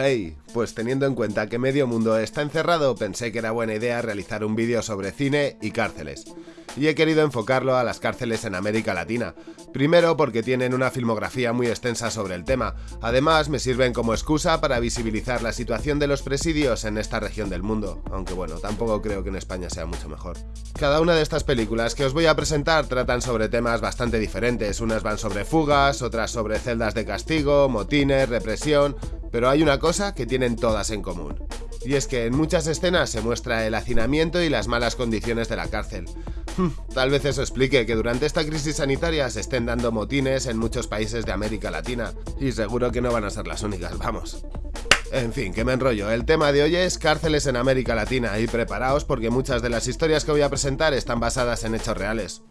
Hey, pues teniendo en cuenta que medio mundo está encerrado, pensé que era buena idea realizar un vídeo sobre cine y cárceles y he querido enfocarlo a las cárceles en América Latina. Primero porque tienen una filmografía muy extensa sobre el tema, además me sirven como excusa para visibilizar la situación de los presidios en esta región del mundo, aunque bueno, tampoco creo que en España sea mucho mejor. Cada una de estas películas que os voy a presentar tratan sobre temas bastante diferentes, unas van sobre fugas, otras sobre celdas de castigo, motines, represión, pero hay una cosa que tienen todas en común. Y es que en muchas escenas se muestra el hacinamiento y las malas condiciones de la cárcel. Tal vez eso explique que durante esta crisis sanitaria se estén dando motines en muchos países de América Latina, y seguro que no van a ser las únicas, vamos. En fin, que me enrollo. El tema de hoy es cárceles en América Latina y preparaos porque muchas de las historias que voy a presentar están basadas en hechos reales.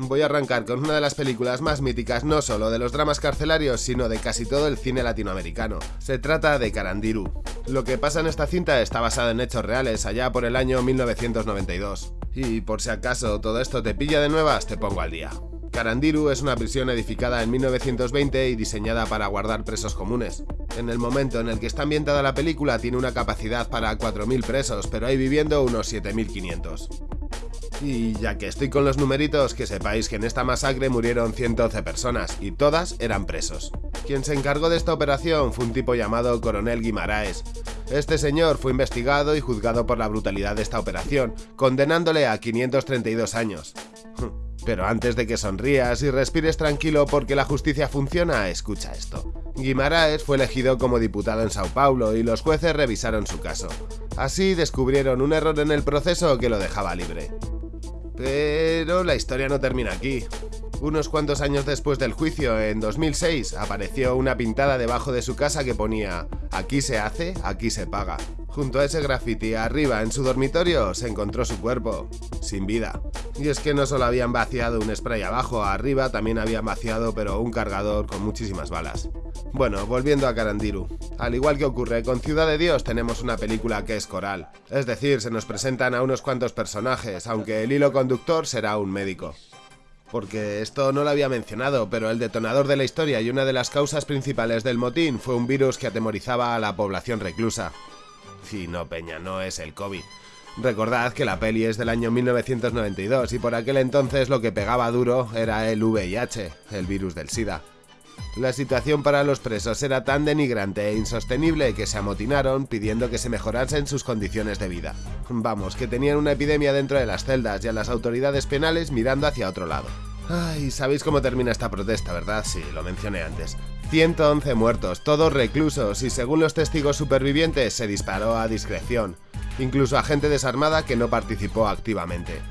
Voy a arrancar con una de las películas más míticas no solo de los dramas carcelarios, sino de casi todo el cine latinoamericano. Se trata de Carandiru. Lo que pasa en esta cinta está basado en hechos reales, allá por el año 1992. Y por si acaso todo esto te pilla de nuevas, te pongo al día. Carandiru es una prisión edificada en 1920 y diseñada para guardar presos comunes. En el momento en el que está ambientada la película tiene una capacidad para 4.000 presos, pero hay viviendo unos 7.500. Y ya que estoy con los numeritos, que sepáis que en esta masacre murieron 111 personas, y todas eran presos. Quien se encargó de esta operación fue un tipo llamado Coronel Guimaraes. Este señor fue investigado y juzgado por la brutalidad de esta operación, condenándole a 532 años. Pero antes de que sonrías y respires tranquilo porque la justicia funciona, escucha esto. Guimaraes fue elegido como diputado en Sao Paulo y los jueces revisaron su caso. Así descubrieron un error en el proceso que lo dejaba libre. Pero la historia no termina aquí. Unos cuantos años después del juicio, en 2006, apareció una pintada debajo de su casa que ponía Aquí se hace, aquí se paga. Junto a ese graffiti arriba en su dormitorio se encontró su cuerpo, sin vida. Y es que no solo habían vaciado un spray abajo, arriba también habían vaciado pero un cargador con muchísimas balas. Bueno, volviendo a Carandiru. Al igual que ocurre con Ciudad de Dios, tenemos una película que es coral. Es decir, se nos presentan a unos cuantos personajes, aunque el hilo conductor será un médico. Porque esto no lo había mencionado, pero el detonador de la historia y una de las causas principales del motín fue un virus que atemorizaba a la población reclusa. Y no, Peña, no es el COVID. Recordad que la peli es del año 1992 y por aquel entonces lo que pegaba duro era el VIH, el virus del SIDA. La situación para los presos era tan denigrante e insostenible que se amotinaron pidiendo que se mejorasen sus condiciones de vida. Vamos, que tenían una epidemia dentro de las celdas y a las autoridades penales mirando hacia otro lado. Ay, sabéis cómo termina esta protesta, ¿verdad? Sí, lo mencioné antes. 111 muertos, todos reclusos, y según los testigos supervivientes se disparó a discreción, incluso a gente desarmada que no participó activamente.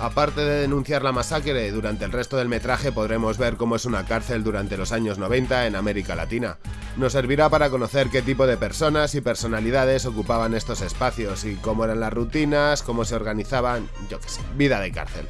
Aparte de denunciar la masacre, durante el resto del metraje podremos ver cómo es una cárcel durante los años 90 en América Latina. Nos servirá para conocer qué tipo de personas y personalidades ocupaban estos espacios y cómo eran las rutinas, cómo se organizaban, yo qué sé, vida de cárcel.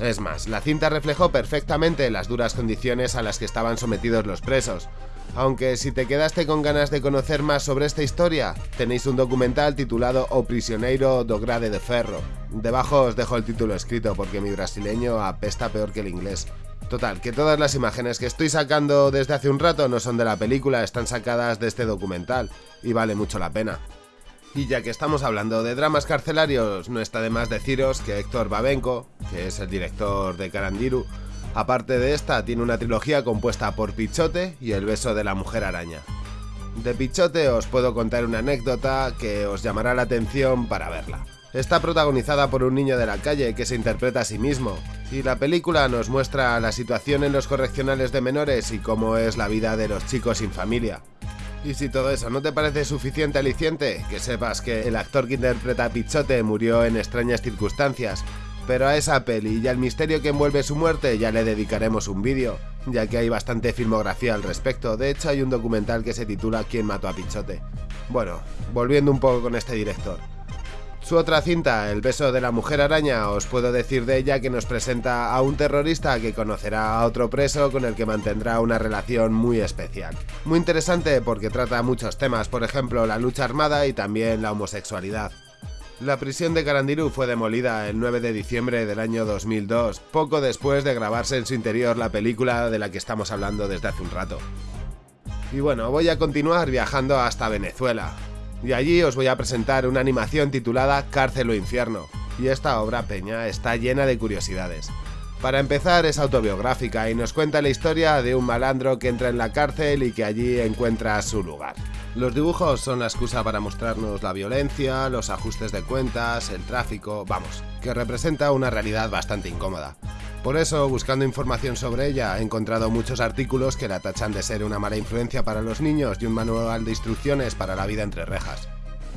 Es más, la cinta reflejó perfectamente las duras condiciones a las que estaban sometidos los presos, aunque si te quedaste con ganas de conocer más sobre esta historia, tenéis un documental titulado O Prisioneiro do Grade de Ferro. Debajo os dejo el título escrito porque mi brasileño apesta peor que el inglés. Total, que todas las imágenes que estoy sacando desde hace un rato no son de la película, están sacadas de este documental, y vale mucho la pena. Y ya que estamos hablando de dramas carcelarios, no está de más deciros que Héctor Babenco, que es el director de Carandiru, Aparte de esta, tiene una trilogía compuesta por Pichote y El beso de la mujer araña. De Pichote os puedo contar una anécdota que os llamará la atención para verla. Está protagonizada por un niño de la calle que se interpreta a sí mismo, y la película nos muestra la situación en los correccionales de menores y cómo es la vida de los chicos sin familia. Y si todo eso no te parece suficiente aliciente, que sepas que el actor que interpreta a Pichote murió en extrañas circunstancias pero a esa peli y al misterio que envuelve su muerte ya le dedicaremos un vídeo, ya que hay bastante filmografía al respecto, de hecho hay un documental que se titula ¿Quién mató a Pichote? Bueno, volviendo un poco con este director. Su otra cinta, El beso de la mujer araña, os puedo decir de ella que nos presenta a un terrorista que conocerá a otro preso con el que mantendrá una relación muy especial. Muy interesante porque trata muchos temas, por ejemplo la lucha armada y también la homosexualidad. La prisión de Carandiru fue demolida el 9 de diciembre del año 2002, poco después de grabarse en su interior la película de la que estamos hablando desde hace un rato. Y bueno, voy a continuar viajando hasta Venezuela. Y allí os voy a presentar una animación titulada Cárcel o Infierno. Y esta obra peña está llena de curiosidades. Para empezar es autobiográfica y nos cuenta la historia de un malandro que entra en la cárcel y que allí encuentra su lugar. Los dibujos son la excusa para mostrarnos la violencia, los ajustes de cuentas, el tráfico, vamos, que representa una realidad bastante incómoda. Por eso, buscando información sobre ella, he encontrado muchos artículos que la tachan de ser una mala influencia para los niños y un manual de instrucciones para la vida entre rejas.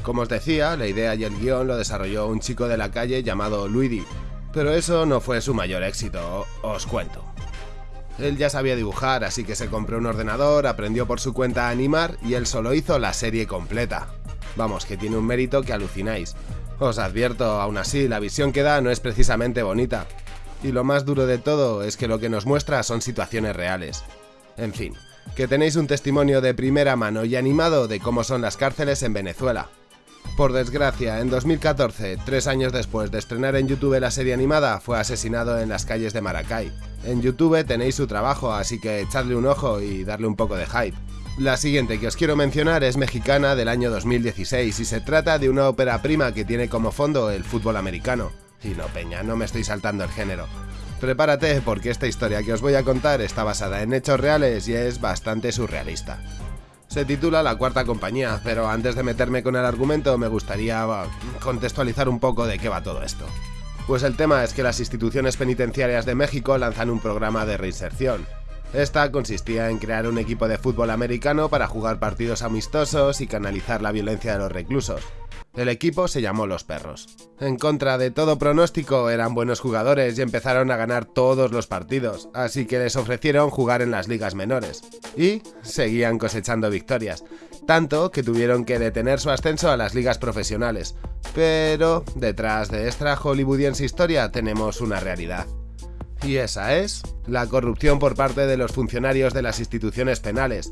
Como os decía, la idea y el guion lo desarrolló un chico de la calle llamado Luigi, pero eso no fue su mayor éxito, os cuento. Él ya sabía dibujar, así que se compró un ordenador, aprendió por su cuenta a animar y él solo hizo la serie completa. Vamos, que tiene un mérito que alucináis. Os advierto, aún así, la visión que da no es precisamente bonita. Y lo más duro de todo es que lo que nos muestra son situaciones reales. En fin, que tenéis un testimonio de primera mano y animado de cómo son las cárceles en Venezuela, por desgracia, en 2014, tres años después de estrenar en YouTube la serie animada, fue asesinado en las calles de Maracay. En YouTube tenéis su trabajo, así que echadle un ojo y darle un poco de hype. La siguiente que os quiero mencionar es mexicana del año 2016 y se trata de una ópera prima que tiene como fondo el fútbol americano. Y no, Peña, no me estoy saltando el género. Prepárate porque esta historia que os voy a contar está basada en hechos reales y es bastante surrealista. Se titula La Cuarta Compañía, pero antes de meterme con el argumento me gustaría contextualizar un poco de qué va todo esto. Pues el tema es que las instituciones penitenciarias de México lanzan un programa de reinserción. Esta consistía en crear un equipo de fútbol americano para jugar partidos amistosos y canalizar la violencia de los reclusos. El equipo se llamó Los Perros. En contra de todo pronóstico, eran buenos jugadores y empezaron a ganar todos los partidos, así que les ofrecieron jugar en las ligas menores. Y seguían cosechando victorias, tanto que tuvieron que detener su ascenso a las ligas profesionales. Pero detrás de esta hollywoodiense historia tenemos una realidad. Y esa es la corrupción por parte de los funcionarios de las instituciones penales.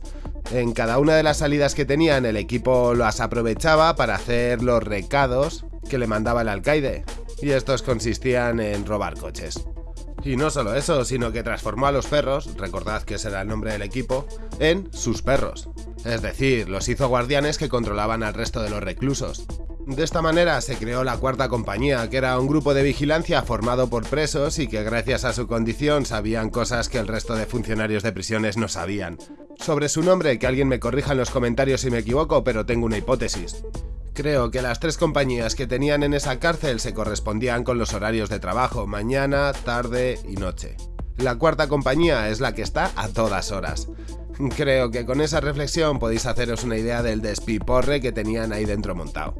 En cada una de las salidas que tenían el equipo las aprovechaba para hacer los recados que le mandaba el alcaide, y estos consistían en robar coches. Y no solo eso, sino que transformó a los perros, recordad que ese era el nombre del equipo, en sus perros. Es decir, los hizo guardianes que controlaban al resto de los reclusos. De esta manera se creó la Cuarta Compañía, que era un grupo de vigilancia formado por presos y que gracias a su condición sabían cosas que el resto de funcionarios de prisiones no sabían. Sobre su nombre, que alguien me corrija en los comentarios si me equivoco, pero tengo una hipótesis. Creo que las tres compañías que tenían en esa cárcel se correspondían con los horarios de trabajo, mañana, tarde y noche. La cuarta compañía es la que está a todas horas. Creo que con esa reflexión podéis haceros una idea del despiporre que tenían ahí dentro montado.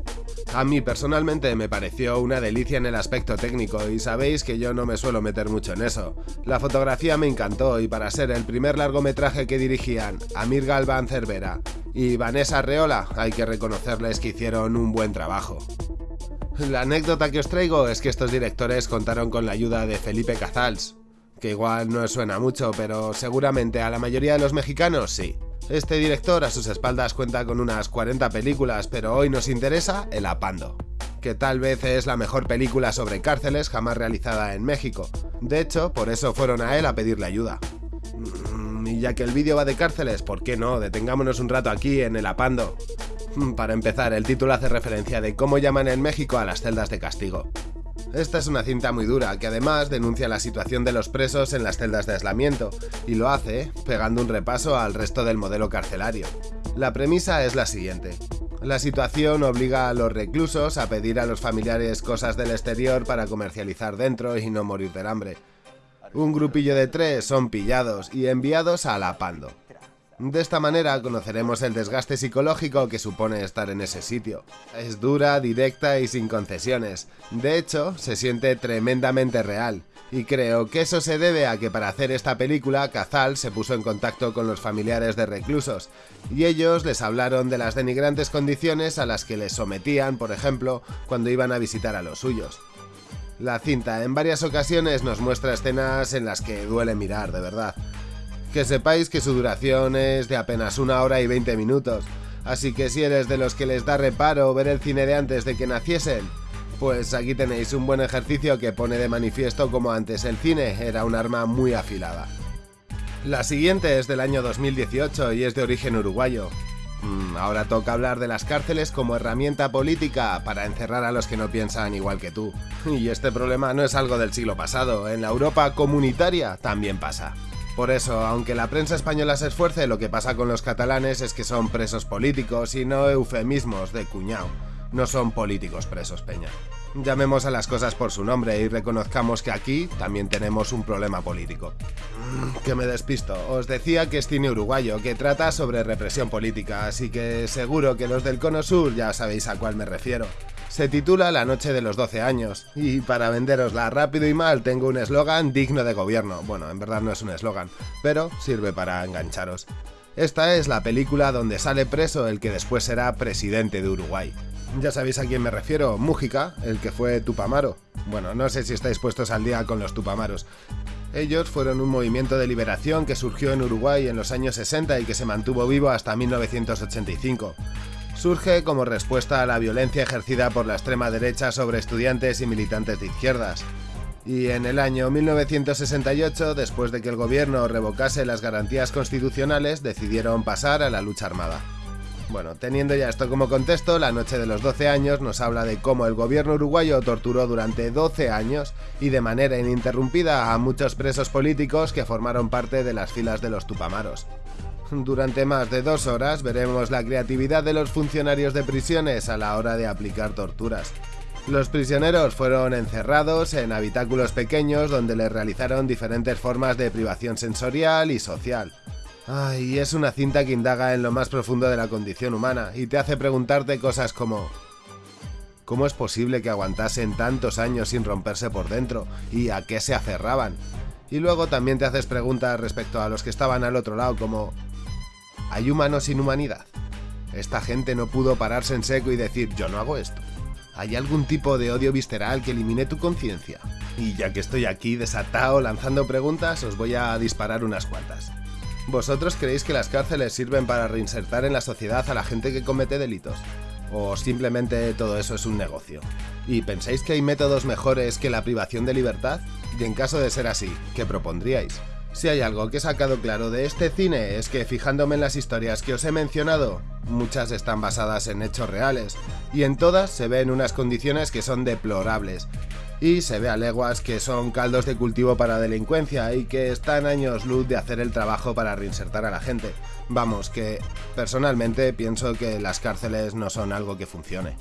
A mí personalmente me pareció una delicia en el aspecto técnico y sabéis que yo no me suelo meter mucho en eso. La fotografía me encantó y para ser el primer largometraje que dirigían Amir Galván Cervera y Vanessa Reola hay que reconocerles que hicieron un buen trabajo. La anécdota que os traigo es que estos directores contaron con la ayuda de Felipe Cazals, que igual no suena mucho, pero seguramente a la mayoría de los mexicanos sí. Este director a sus espaldas cuenta con unas 40 películas, pero hoy nos interesa El Apando, que tal vez es la mejor película sobre cárceles jamás realizada en México. De hecho, por eso fueron a él a pedirle ayuda. Mm, y ya que el vídeo va de cárceles, ¿por qué no? Detengámonos un rato aquí en El Apando. Mm, para empezar, el título hace referencia de cómo llaman en México a las celdas de castigo. Esta es una cinta muy dura que además denuncia la situación de los presos en las celdas de aislamiento y lo hace pegando un repaso al resto del modelo carcelario. La premisa es la siguiente. La situación obliga a los reclusos a pedir a los familiares cosas del exterior para comercializar dentro y no morir del hambre. Un grupillo de tres son pillados y enviados a la Pando, de esta manera conoceremos el desgaste psicológico que supone estar en ese sitio. Es dura, directa y sin concesiones. De hecho, se siente tremendamente real. Y creo que eso se debe a que para hacer esta película, Cazal se puso en contacto con los familiares de reclusos, y ellos les hablaron de las denigrantes condiciones a las que les sometían, por ejemplo, cuando iban a visitar a los suyos. La cinta en varias ocasiones nos muestra escenas en las que duele mirar, de verdad. Que sepáis que su duración es de apenas una hora y 20 minutos, así que si eres de los que les da reparo ver el cine de antes de que naciesen, pues aquí tenéis un buen ejercicio que pone de manifiesto como antes el cine era un arma muy afilada. La siguiente es del año 2018 y es de origen uruguayo. Mm, ahora toca hablar de las cárceles como herramienta política para encerrar a los que no piensan igual que tú. Y este problema no es algo del siglo pasado, en la Europa comunitaria también pasa. Por eso, aunque la prensa española se esfuerce, lo que pasa con los catalanes es que son presos políticos y no eufemismos de cuñado. No son políticos presos, Peña. Llamemos a las cosas por su nombre y reconozcamos que aquí también tenemos un problema político. Mm, que me despisto. Os decía que es cine uruguayo, que trata sobre represión política, así que seguro que los del Cono Sur ya sabéis a cuál me refiero. Se titula La noche de los 12 años, y para venderosla rápido y mal tengo un eslogan digno de gobierno. Bueno, en verdad no es un eslogan, pero sirve para engancharos. Esta es la película donde sale preso el que después será presidente de Uruguay. Ya sabéis a quién me refiero, Mújica, el que fue Tupamaro. Bueno, no sé si estáis puestos al día con los Tupamaros. Ellos fueron un movimiento de liberación que surgió en Uruguay en los años 60 y que se mantuvo vivo hasta 1985. Surge como respuesta a la violencia ejercida por la extrema derecha sobre estudiantes y militantes de izquierdas. Y en el año 1968, después de que el gobierno revocase las garantías constitucionales, decidieron pasar a la lucha armada. Bueno, teniendo ya esto como contexto, la noche de los 12 años nos habla de cómo el gobierno uruguayo torturó durante 12 años y de manera ininterrumpida a muchos presos políticos que formaron parte de las filas de los Tupamaros. Durante más de dos horas veremos la creatividad de los funcionarios de prisiones a la hora de aplicar torturas. Los prisioneros fueron encerrados en habitáculos pequeños donde les realizaron diferentes formas de privación sensorial y social. Ay, es una cinta que indaga en lo más profundo de la condición humana y te hace preguntarte cosas como ¿Cómo es posible que aguantasen tantos años sin romperse por dentro? ¿Y a qué se aferraban? Y luego también te haces preguntas respecto a los que estaban al otro lado como ¿Hay humanos sin humanidad? Esta gente no pudo pararse en seco y decir yo no hago esto. ¿Hay algún tipo de odio visceral que elimine tu conciencia? Y ya que estoy aquí desatado lanzando preguntas, os voy a disparar unas cuantas. ¿Vosotros creéis que las cárceles sirven para reinsertar en la sociedad a la gente que comete delitos? ¿O simplemente todo eso es un negocio? ¿Y pensáis que hay métodos mejores que la privación de libertad? Y en caso de ser así, ¿qué propondríais? Si hay algo que he sacado claro de este cine es que fijándome en las historias que os he mencionado, muchas están basadas en hechos reales, y en todas se ven unas condiciones que son deplorables, y se ve a leguas que son caldos de cultivo para delincuencia y que están años luz de hacer el trabajo para reinsertar a la gente. Vamos, que personalmente pienso que las cárceles no son algo que funcione.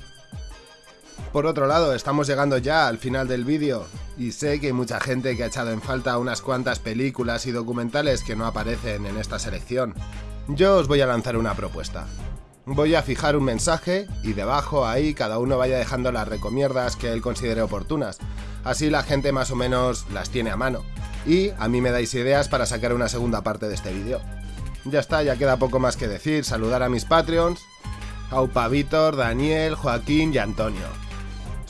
Por otro lado, estamos llegando ya al final del vídeo y sé que hay mucha gente que ha echado en falta unas cuantas películas y documentales que no aparecen en esta selección. Yo os voy a lanzar una propuesta. Voy a fijar un mensaje y debajo ahí cada uno vaya dejando las recomiendas que él considere oportunas. Así la gente más o menos las tiene a mano. Y a mí me dais ideas para sacar una segunda parte de este vídeo. Ya está, ya queda poco más que decir. Saludar a mis Patreons. Aupa Víctor, Daniel, Joaquín y Antonio.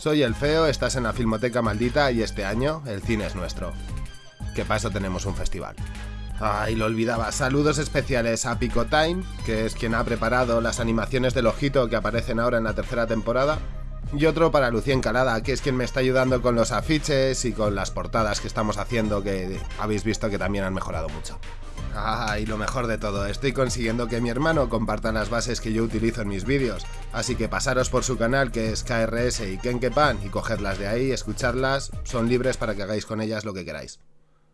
Soy el Feo, estás en la Filmoteca Maldita y este año el cine es nuestro. Que paso tenemos un festival. Ay, lo olvidaba. Saludos especiales a Pico Time, que es quien ha preparado las animaciones del ojito que aparecen ahora en la tercera temporada. Y otro para Lucía Encalada, que es quien me está ayudando con los afiches y con las portadas que estamos haciendo, que habéis visto que también han mejorado mucho. Ah, y lo mejor de todo, estoy consiguiendo que mi hermano comparta las bases que yo utilizo en mis vídeos, así que pasaros por su canal que es KRS y Kenkepan y cogerlas de ahí, escucharlas, son libres para que hagáis con ellas lo que queráis.